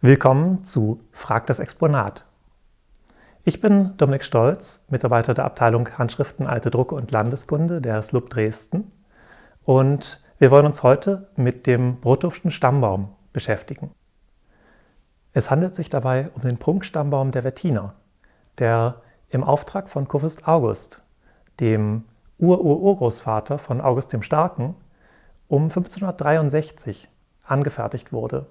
Willkommen zu Frag das Exponat. Ich bin Dominik Stolz, Mitarbeiter der Abteilung Handschriften, Alte Drucke und Landeskunde der SLUB Dresden und wir wollen uns heute mit dem Brothoffschen Stammbaum beschäftigen. Es handelt sich dabei um den Prunkstammbaum der Wettiner, der im Auftrag von Kurfürst August, dem Ur-Ur-Urgroßvater von August dem Starken, um 1563 angefertigt wurde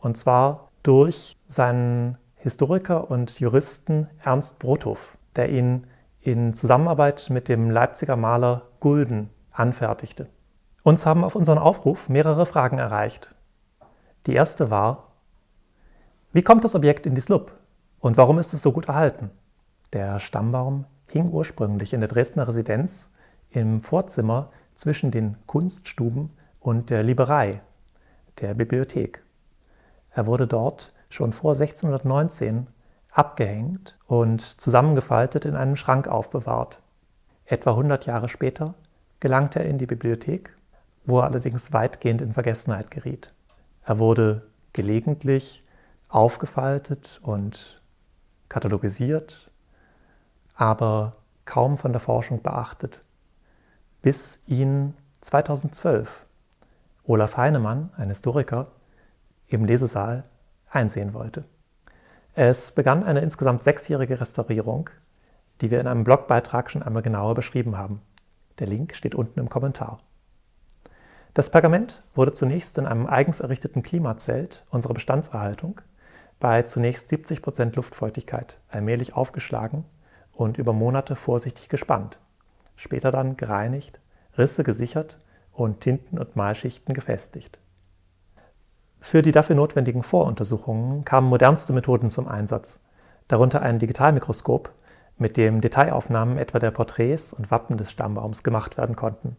und zwar durch seinen Historiker und Juristen Ernst Brothoff, der ihn in Zusammenarbeit mit dem Leipziger Maler Gulden anfertigte. Uns haben auf unseren Aufruf mehrere Fragen erreicht. Die erste war, wie kommt das Objekt in die Slup und warum ist es so gut erhalten? Der Stammbaum hing ursprünglich in der Dresdner Residenz im Vorzimmer zwischen den Kunststuben und der Liberei, der Bibliothek. Er wurde dort schon vor 1619 abgehängt und zusammengefaltet in einem Schrank aufbewahrt. Etwa 100 Jahre später gelangte er in die Bibliothek, wo er allerdings weitgehend in Vergessenheit geriet. Er wurde gelegentlich aufgefaltet und katalogisiert, aber kaum von der Forschung beachtet, bis ihn 2012 Olaf Heinemann, ein Historiker, im Lesesaal einsehen wollte. Es begann eine insgesamt sechsjährige Restaurierung, die wir in einem Blogbeitrag schon einmal genauer beschrieben haben. Der Link steht unten im Kommentar. Das Pergament wurde zunächst in einem eigens errichteten Klimazelt unserer Bestandserhaltung bei zunächst 70 Prozent Luftfeuchtigkeit allmählich aufgeschlagen und über Monate vorsichtig gespannt, später dann gereinigt, Risse gesichert und Tinten- und Malschichten gefestigt. Für die dafür notwendigen Voruntersuchungen kamen modernste Methoden zum Einsatz, darunter ein Digitalmikroskop, mit dem Detailaufnahmen etwa der Porträts und Wappen des Stammbaums gemacht werden konnten.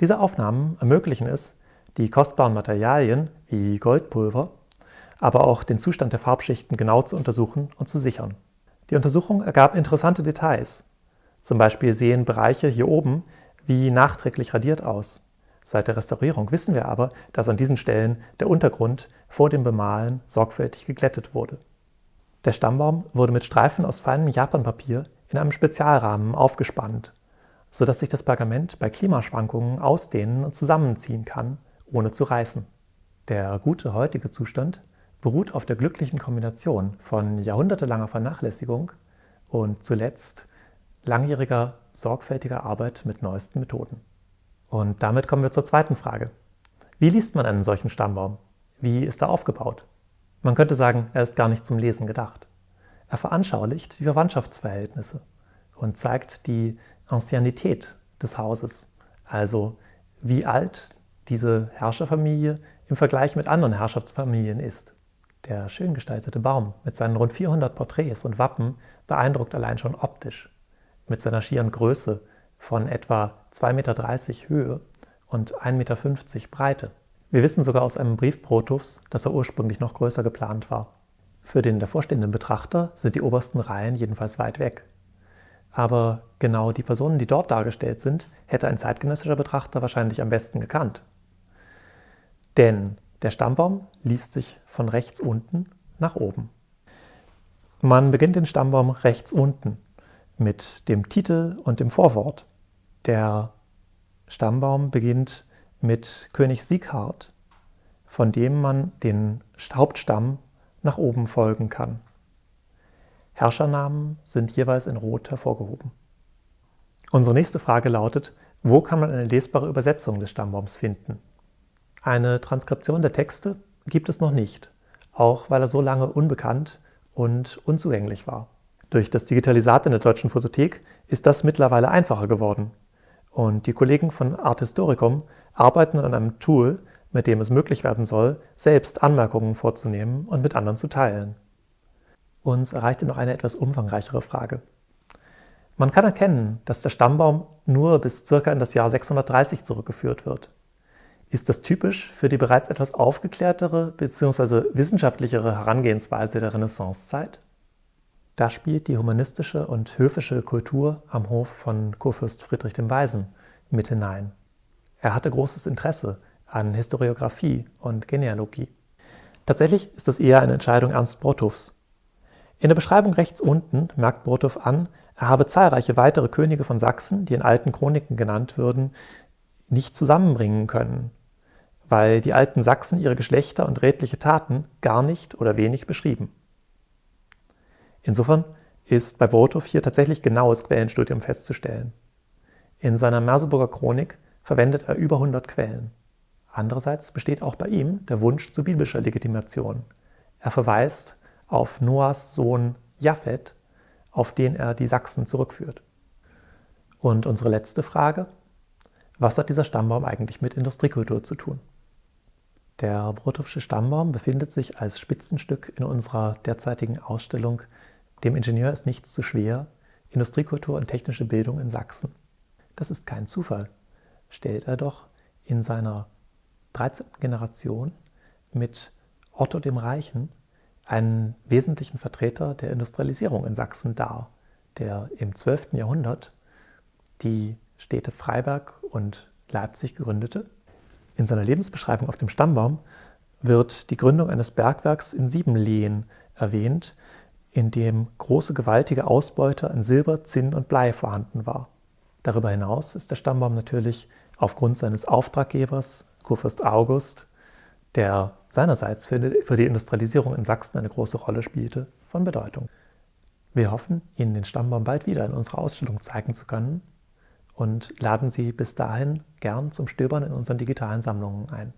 Diese Aufnahmen ermöglichen es, die kostbaren Materialien wie Goldpulver, aber auch den Zustand der Farbschichten genau zu untersuchen und zu sichern. Die Untersuchung ergab interessante Details. Zum Beispiel sehen Bereiche hier oben wie nachträglich radiert aus. Seit der Restaurierung wissen wir aber, dass an diesen Stellen der Untergrund vor dem Bemalen sorgfältig geglättet wurde. Der Stammbaum wurde mit Streifen aus feinem Japanpapier in einem Spezialrahmen aufgespannt, sodass sich das Pergament bei Klimaschwankungen ausdehnen und zusammenziehen kann, ohne zu reißen. Der gute heutige Zustand beruht auf der glücklichen Kombination von jahrhundertelanger Vernachlässigung und zuletzt langjähriger sorgfältiger Arbeit mit neuesten Methoden. Und damit kommen wir zur zweiten Frage. Wie liest man einen solchen Stammbaum? Wie ist er aufgebaut? Man könnte sagen, er ist gar nicht zum Lesen gedacht. Er veranschaulicht die Verwandtschaftsverhältnisse und zeigt die Anciennität des Hauses, also wie alt diese Herrscherfamilie im Vergleich mit anderen Herrschaftsfamilien ist. Der schön gestaltete Baum mit seinen rund 400 Porträts und Wappen beeindruckt allein schon optisch. Mit seiner schieren Größe von etwa 2,30 Meter Höhe und 1,50 Meter Breite. Wir wissen sogar aus einem Brief Protows, dass er ursprünglich noch größer geplant war. Für den davorstehenden Betrachter sind die obersten Reihen jedenfalls weit weg. Aber genau die Personen, die dort dargestellt sind, hätte ein zeitgenössischer Betrachter wahrscheinlich am besten gekannt. Denn der Stammbaum liest sich von rechts unten nach oben. Man beginnt den Stammbaum rechts unten mit dem Titel und dem Vorwort. Der Stammbaum beginnt mit König Sieghard, von dem man den Hauptstamm nach oben folgen kann. Herrschernamen sind jeweils in Rot hervorgehoben. Unsere nächste Frage lautet, wo kann man eine lesbare Übersetzung des Stammbaums finden? Eine Transkription der Texte gibt es noch nicht, auch weil er so lange unbekannt und unzugänglich war. Durch das Digitalisat in der Deutschen Photothek ist das mittlerweile einfacher geworden. Und die Kollegen von Art Historicum arbeiten an einem Tool, mit dem es möglich werden soll, selbst Anmerkungen vorzunehmen und mit anderen zu teilen. Uns erreichte noch eine etwas umfangreichere Frage. Man kann erkennen, dass der Stammbaum nur bis ca. in das Jahr 630 zurückgeführt wird. Ist das typisch für die bereits etwas aufgeklärtere bzw. wissenschaftlichere Herangehensweise der Renaissancezeit? Da spielt die humanistische und höfische Kultur am Hof von Kurfürst Friedrich dem Weisen mit hinein. Er hatte großes Interesse an Historiographie und Genealogie. Tatsächlich ist das eher eine Entscheidung Ernst Brothoffs. In der Beschreibung rechts unten merkt Brothoff an, er habe zahlreiche weitere Könige von Sachsen, die in alten Chroniken genannt würden, nicht zusammenbringen können, weil die alten Sachsen ihre Geschlechter und redliche Taten gar nicht oder wenig beschrieben. Insofern ist bei Brothoff hier tatsächlich genaues Quellenstudium festzustellen. In seiner Merseburger Chronik verwendet er über 100 Quellen. Andererseits besteht auch bei ihm der Wunsch zu biblischer Legitimation. Er verweist auf Noahs Sohn Japhet, auf den er die Sachsen zurückführt. Und unsere letzte Frage, was hat dieser Stammbaum eigentlich mit Industriekultur zu tun? Der Brothoffsche Stammbaum befindet sich als Spitzenstück in unserer derzeitigen Ausstellung Dem Ingenieur ist nichts zu schwer, Industriekultur und technische Bildung in Sachsen. Das ist kein Zufall, stellt er doch in seiner 13. Generation mit Otto dem Reichen einen wesentlichen Vertreter der Industrialisierung in Sachsen dar, der im 12. Jahrhundert die Städte Freiberg und Leipzig gründete. In seiner Lebensbeschreibung auf dem Stammbaum wird die Gründung eines Bergwerks in Siebenlehen erwähnt, in dem große gewaltige Ausbeute an Silber, Zinn und Blei vorhanden war. Darüber hinaus ist der Stammbaum natürlich aufgrund seines Auftraggebers, Kurfürst August, der seinerseits für die Industrialisierung in Sachsen eine große Rolle spielte, von Bedeutung. Wir hoffen, Ihnen den Stammbaum bald wieder in unserer Ausstellung zeigen zu können und laden Sie bis dahin gern zum Stöbern in unseren digitalen Sammlungen ein.